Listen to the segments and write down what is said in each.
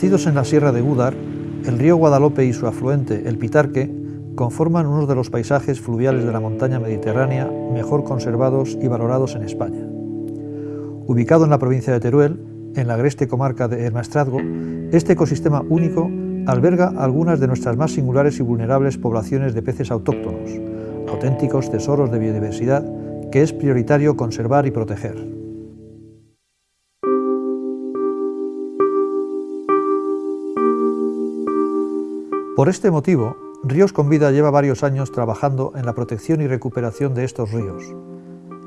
Nacidos en la Sierra de Gúdar, el río Guadalope y su afluente, el Pitarque, conforman uno de los paisajes fluviales de la montaña mediterránea mejor conservados y valorados en España. Ubicado en la provincia de Teruel, en la agreste comarca de El Maestrazgo, este ecosistema único alberga algunas de nuestras más singulares y vulnerables poblaciones de peces autóctonos, auténticos tesoros de biodiversidad que es prioritario conservar y proteger. Por este motivo, Ríos con Vida lleva varios años trabajando en la protección y recuperación de estos ríos.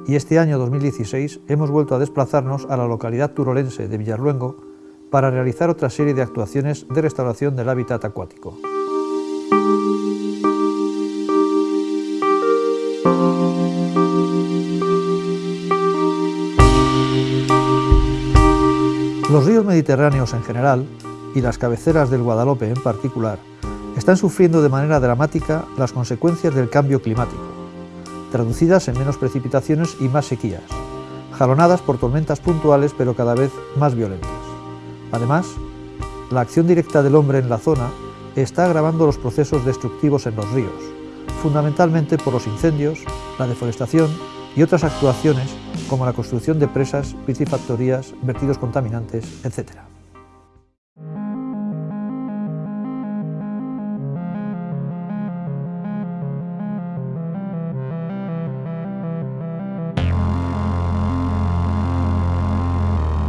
Y este año 2016 hemos vuelto a desplazarnos a la localidad turolense de Villarluengo para realizar otra serie de actuaciones de restauración del hábitat acuático. Los ríos mediterráneos en general y las cabeceras del Guadalope en particular están sufriendo de manera dramática las consecuencias del cambio climático, traducidas en menos precipitaciones y más sequías, jalonadas por tormentas puntuales pero cada vez más violentas. Además, la acción directa del hombre en la zona está agravando los procesos destructivos en los ríos, fundamentalmente por los incendios, la deforestación y otras actuaciones como la construcción de presas, piscifactorías, vertidos contaminantes, etc.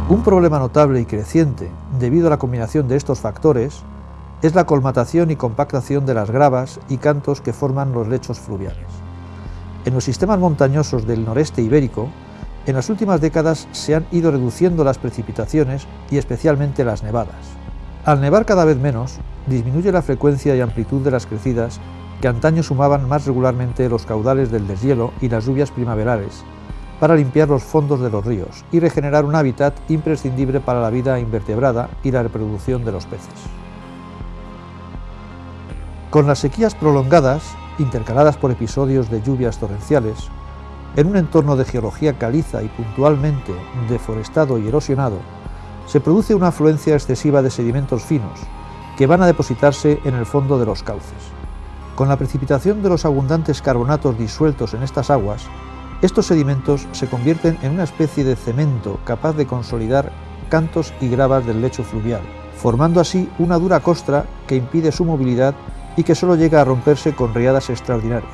Un problema notable y creciente debido a la combinación de estos factores es la colmatación y compactación de las gravas y cantos que forman los lechos fluviales. En los sistemas montañosos del noreste ibérico, en las últimas décadas se han ido reduciendo las precipitaciones y especialmente las nevadas. Al nevar cada vez menos, disminuye la frecuencia y amplitud de las crecidas que antaño sumaban más regularmente los caudales del deshielo y las lluvias primaverales, para limpiar los fondos de los ríos y regenerar un hábitat imprescindible para la vida invertebrada y la reproducción de los peces. Con las sequías prolongadas, intercaladas por episodios de lluvias torrenciales, en un entorno de geología caliza y puntualmente deforestado y erosionado, se produce una afluencia excesiva de sedimentos finos que van a depositarse en el fondo de los cauces. Con la precipitación de los abundantes carbonatos disueltos en estas aguas, estos sedimentos se convierten en una especie de cemento capaz de consolidar cantos y gravas del lecho fluvial, formando así una dura costra que impide su movilidad y que solo llega a romperse con riadas extraordinarias.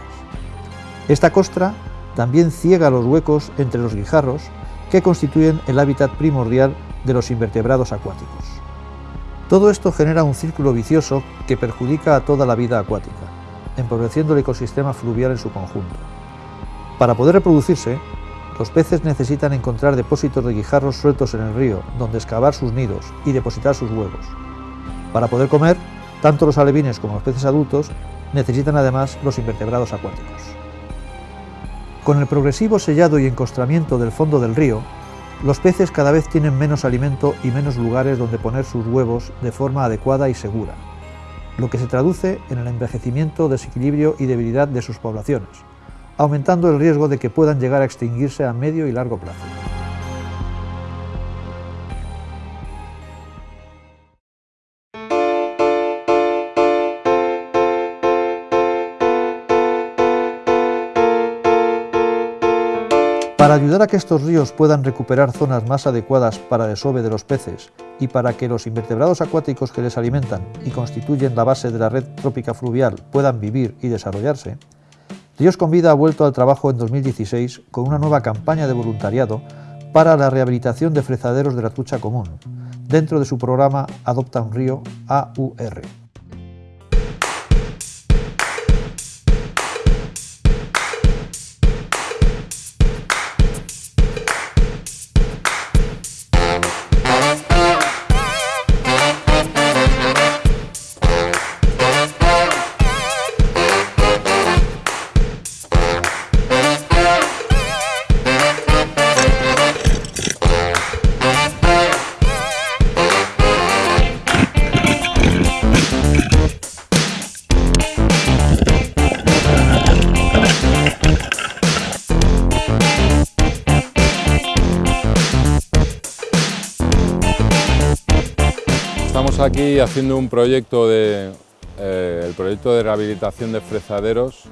Esta costra también ciega los huecos entre los guijarros que constituyen el hábitat primordial de los invertebrados acuáticos. Todo esto genera un círculo vicioso que perjudica a toda la vida acuática, empobreciendo el ecosistema fluvial en su conjunto. Para poder reproducirse, los peces necesitan encontrar depósitos de guijarros sueltos en el río, donde excavar sus nidos y depositar sus huevos. Para poder comer, tanto los alevines como los peces adultos necesitan además los invertebrados acuáticos. Con el progresivo sellado y encostramiento del fondo del río, los peces cada vez tienen menos alimento y menos lugares donde poner sus huevos de forma adecuada y segura, lo que se traduce en el envejecimiento, desequilibrio y debilidad de sus poblaciones, aumentando el riesgo de que puedan llegar a extinguirse a medio y largo plazo. Para ayudar a que estos ríos puedan recuperar zonas más adecuadas para desove de los peces y para que los invertebrados acuáticos que les alimentan y constituyen la base de la red trópica fluvial puedan vivir y desarrollarse, Ríos con Vida ha vuelto al trabajo en 2016 con una nueva campaña de voluntariado para la rehabilitación de frezaderos de la trucha común, dentro de su programa Adopta un Río AUR. Aquí haciendo un proyecto de, eh, el proyecto de rehabilitación de frezaderos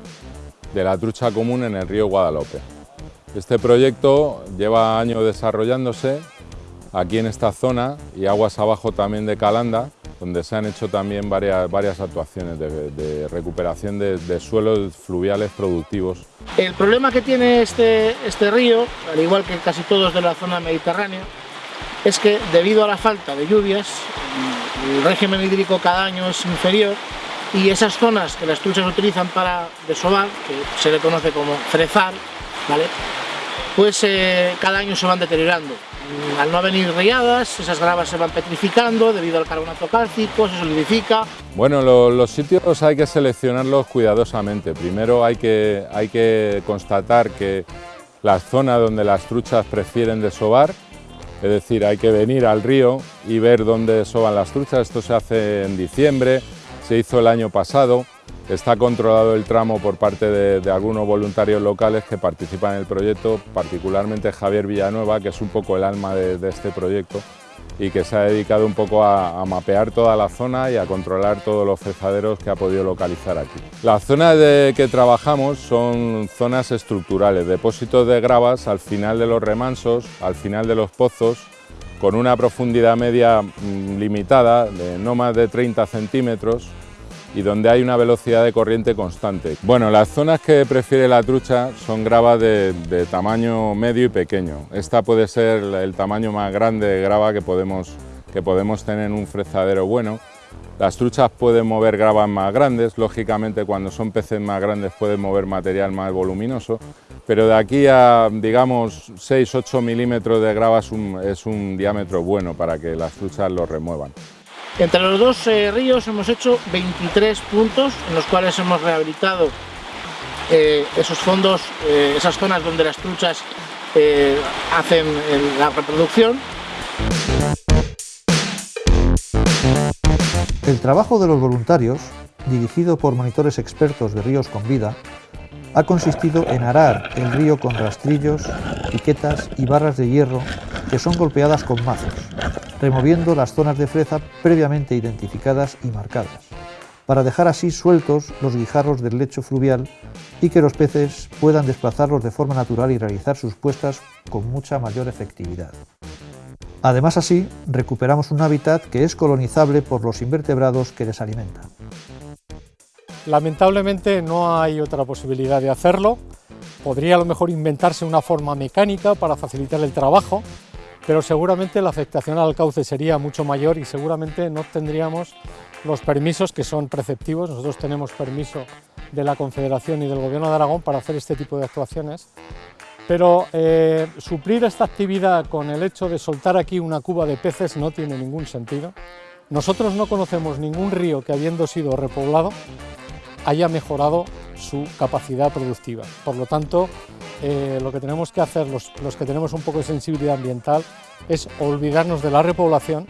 de la trucha común en el río Guadalope. Este proyecto lleva años desarrollándose aquí en esta zona y aguas abajo también de Calanda, donde se han hecho también varias, varias actuaciones de, recuperación de, suelos fluviales productivos. El problema que tiene este, este río, al igual que casi todos de la zona mediterránea, es que debido a la falta de lluvias, el régimen hídrico cada año es inferior y esas zonas que las truchas utilizan para desovar, que se le conoce como frezar, pues eh, cada año se van deteriorando. Mm, al no venir riadas, esas gravas se van petrificando debido al carbonato cálcico, se solidifica. Bueno, los sitios hay que seleccionarlos cuidadosamente. Primero hay que, hay que constatar que la zona donde las truchas prefieren desovar, es decir, hay que venir al río y ver dónde desovan las truchas. Esto se hace en diciembre, se hizo el año pasado. Está controlado el tramo por parte de, algunos voluntarios locales que participan en el proyecto, particularmente Javier Villanueva, que es un poco el alma de, este proyecto y que se ha dedicado un poco a, mapear toda la zona y a controlar todos los fresaderos que ha podido localizar aquí. Las zonas de que trabajamos son zonas estructurales, depósitos de gravas al final de los remansos, al final de los pozos, con una profundidad media mm, limitada, de no más de 30 centímetros, y donde hay una velocidad de corriente constante. Bueno, las zonas que prefiere la trucha son gravas de, tamaño medio y pequeño. Esta puede ser el tamaño más grande de grava que podemos, que podemos tener en un frezadero bueno. Las truchas pueden mover gravas más grandes, lógicamente cuando son peces más grandes pueden mover material más voluminoso, pero de aquí a, digamos, 6-8 milímetros de grava es un, es un diámetro bueno para que las truchas lo remuevan. Entre los dos eh, ríos hemos hecho 23 puntos en los cuales hemos rehabilitado eh, esos fondos, eh, esas zonas donde las truchas hacen la reproducción. El trabajo de los voluntarios, dirigido por monitores expertos de ríos con vida, ha consistido en arar el río con rastrillos, piquetas y barras de hierro que son golpeadas con mazos, removiendo las zonas de freza previamente identificadas y marcadas, para dejar así sueltos los guijarros del lecho fluvial y que los peces puedan desplazarlos de forma natural y realizar sus puestas con mucha mayor efectividad. Además así, recuperamos un hábitat que es colonizable por los invertebrados que les alimentan. Lamentablemente no hay otra posibilidad de hacerlo. Podría a lo mejor inventarse una forma mecánica para facilitar el trabajo, pero seguramente la afectación al cauce sería mucho mayor y seguramente no tendríamos los permisos que son preceptivos. Nosotros tenemos permiso de la Confederación y del Gobierno de Aragón para hacer este tipo de actuaciones, pero eh, suplir esta actividad con el hecho de soltar aquí una cuba de peces no tiene ningún sentido. Nosotros no conocemos ningún río que habiendo sido repoblado haya mejorado su capacidad productiva. Por lo tanto, eh, lo que tenemos que hacer los, que tenemos un poco de sensibilidad ambiental es olvidarnos de la repoblación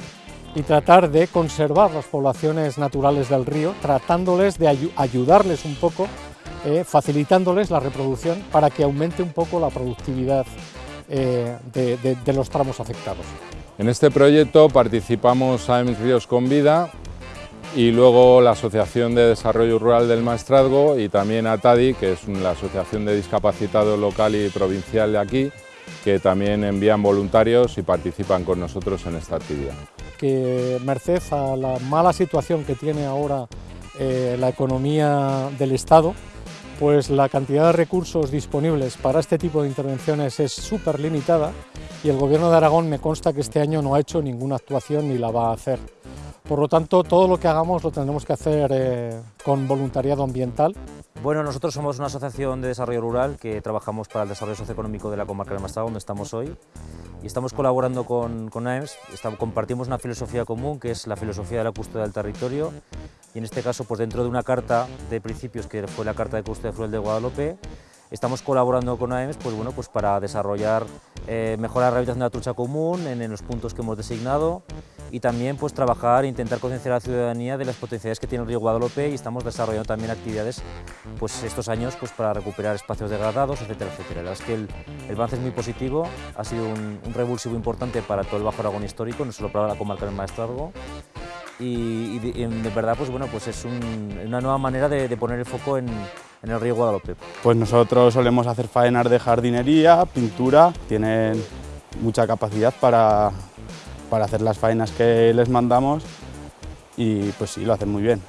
y tratar de conservar las poblaciones naturales del río, tratándoles de ayudarles un poco, eh, facilitándoles la reproducción para que aumente un poco la productividad eh, de, los tramos afectados. En este proyecto participamos AEMS Ríos con Vida y luego la Asociación de Desarrollo Rural del Maestrazgo y también ATADI, que es la Asociación de Discapacitados Local y Provincial de aquí, que también envían voluntarios y participan con nosotros en esta actividad. Que merced a la mala situación que tiene ahora eh, la economía del Estado, pues la cantidad de recursos disponibles para este tipo de intervenciones es súper limitada y el Gobierno de Aragón me consta que este año no ha hecho ninguna actuación ni la va a hacer. Por lo tanto, todo lo que hagamos lo tendremos que hacer eh, con voluntariado ambiental. Bueno, nosotros somos una asociación de desarrollo rural que trabajamos para el desarrollo socioeconómico de la comarca de Maestrazgo, donde estamos hoy, y estamos colaborando con, con AEMS, compartimos una filosofía común, que es la filosofía de la custodia del territorio, y en este caso, pues dentro de una carta de principios, que fue la Carta de Custodia Fluvial de Guadalupe, estamos colaborando con AEMS pues, bueno, pues para desarrollar, eh, mejorar la rehabilitación de la trucha común en, en los puntos que hemos designado, y también pues trabajar e intentar concienciar a la ciudadanía de las potencialidades que tiene el río Guadalupe y estamos desarrollando también actividades pues estos años pues para recuperar espacios degradados, etcétera, etcétera. La verdad es que el, el avance es muy positivo, ha sido un, revulsivo importante para todo el Bajo Aragón histórico, no solo para la comarca del Maestrazgo y, de, verdad pues bueno pues es una nueva manera de, poner el foco en, en, el río Guadalupe. Pues nosotros solemos hacer faenas de jardinería, pintura, tienen mucha capacidad para, para hacer las faenas que les mandamos y pues sí, lo hacen muy bien.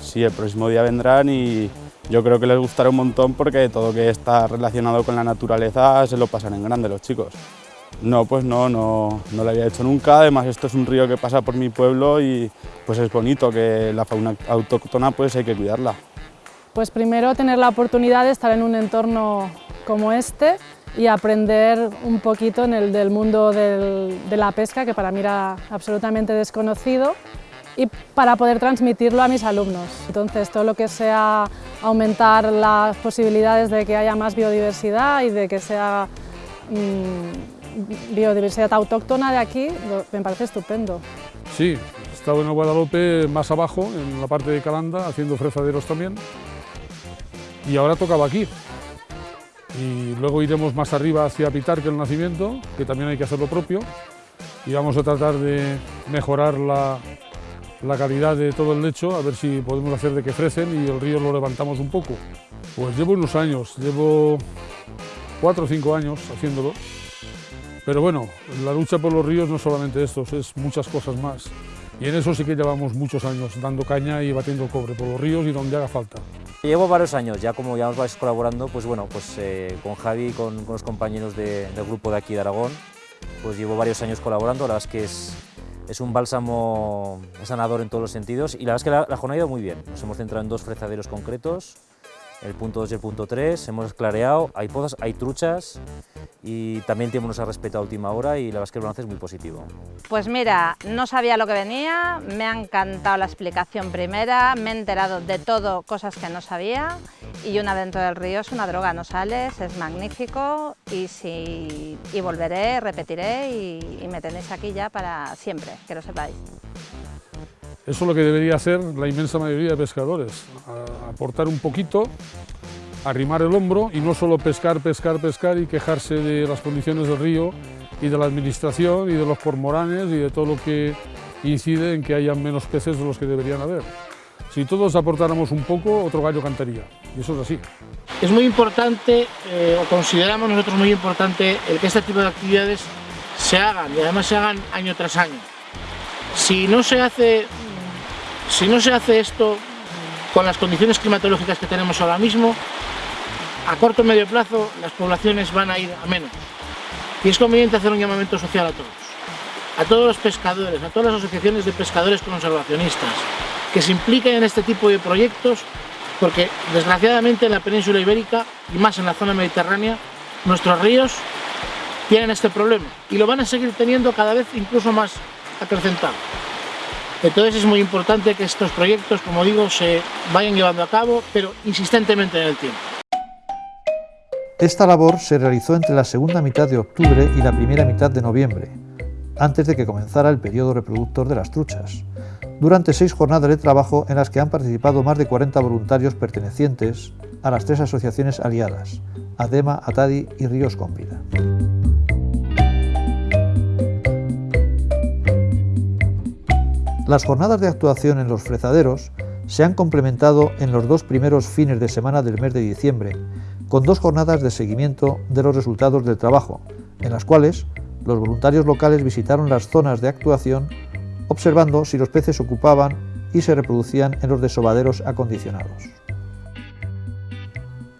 Sí, el próximo día vendrán y yo creo que les gustará un montón porque todo que está relacionado con la naturaleza se lo pasan en grande los chicos. No, pues no, no, no lo había hecho nunca, además esto es un río que pasa por mi pueblo y pues es bonito que la fauna autóctona pues hay que cuidarla. Pues primero tener la oportunidad de estar en un entorno como este y aprender un poquito en el del mundo de la pesca, que para mí era absolutamente desconocido, y para poder transmitirlo a mis alumnos. Entonces, todo lo que sea aumentar las posibilidades de que haya más biodiversidad y de que sea mm, biodiversidad autóctona de aquí, me parece estupendo. Sí, he estado en Guadalupe más abajo, en la parte de Calanda, haciendo frezaderos también, y ahora tocaba aquí. Y luego iremos más arriba hacia Pitar, que el nacimiento, que también hay que hacer lo propio, y vamos a tratar de mejorar la, la calidad de todo el lecho, a ver si podemos hacer de que frecen y el río lo levantamos un poco. Pues llevo unos años, llevo cuatro o cinco años haciéndolo, pero bueno, la lucha por los ríos no es solamente estos, es muchas cosas más. Y en eso sí que llevamos muchos años, dando caña y batiendo cobre por los ríos y donde haga falta. Llevo varios años, ya como ya nos vais colaborando, pues bueno, pues eh, con Javi y con, los compañeros del grupo de aquí de Aragón, pues llevo varios años colaborando, la verdad es que es, es un bálsamo sanador en todos los sentidos y la verdad es que la, la jornada ha ido muy bien. Nos hemos centrado en dos frezaderos concretos, el punto 2 y el punto 3, hemos clareado, hay pozas, hay truchas y también el tiempo nos ha respetado a última hora y la verdad es que el balance es muy positivo. Pues mira, no sabía lo que venía, me ha encantado la explicación primera, me he enterado de todo, cosas que no sabía y una dentro del río es una droga, no sales, es magnífico y, si, y volveré, repetiré y, y me tenéis aquí ya para siempre, que lo sepáis. Eso es lo que debería hacer la inmensa mayoría de pescadores, aportar un poquito, arrimar el hombro y no solo pescar, pescar, pescar y quejarse de las condiciones del río y de la administración y de los cormoranes y de todo lo que incide en que haya menos peces de los que deberían haber. Si todos aportáramos un poco, otro gallo cantaría, y eso es así. Es muy importante, eh, o consideramos nosotros muy importante, el que este tipo de actividades se hagan, y además se hagan año tras año. Si no se hace si no se hace esto con las condiciones climatológicas que tenemos ahora mismo, a corto o medio plazo las poblaciones van a ir a menos. Y es conveniente hacer un llamamiento social a todos, a todos los pescadores, a todas las asociaciones de pescadores conservacionistas, que se impliquen en este tipo de proyectos, porque desgraciadamente en la península ibérica, y más en la zona mediterránea, nuestros ríos tienen este problema y lo van a seguir teniendo cada vez incluso más acrecentado. Entonces es muy importante que estos proyectos, como digo, se vayan llevando a cabo, pero insistentemente en el tiempo. Esta labor se realizó entre la segunda mitad de octubre y la primera mitad de noviembre, antes de que comenzara el periodo reproductor de las truchas, durante seis jornadas de trabajo en las que han participado más de 40 voluntarios pertenecientes a las tres asociaciones aliadas, ADEMA, ATADI y Ríos con Las jornadas de actuación en los frezaderos se han complementado en los dos primeros fines de semana del mes de diciembre, con dos jornadas de seguimiento de los resultados del trabajo, en las cuales los voluntarios locales visitaron las zonas de actuación observando si los peces ocupaban y se reproducían en los desovaderos acondicionados.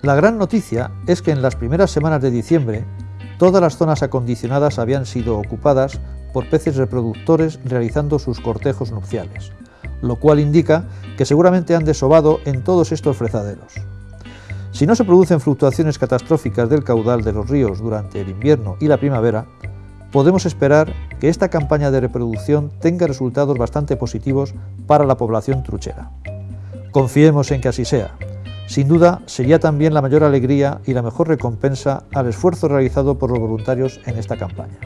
La gran noticia es que en las primeras semanas de diciembre todas las zonas acondicionadas habían sido ocupadas por peces reproductores realizando sus cortejos nupciales, lo cual indica que seguramente han desobado en todos estos frezaderos. Si no se producen fluctuaciones catastróficas del caudal de los ríos durante el invierno y la primavera, podemos esperar que esta campaña de reproducción tenga resultados bastante positivos para la población truchera. Confiemos en que así sea. Sin duda, sería también la mayor alegría y la mejor recompensa al esfuerzo realizado por los voluntarios en esta campaña.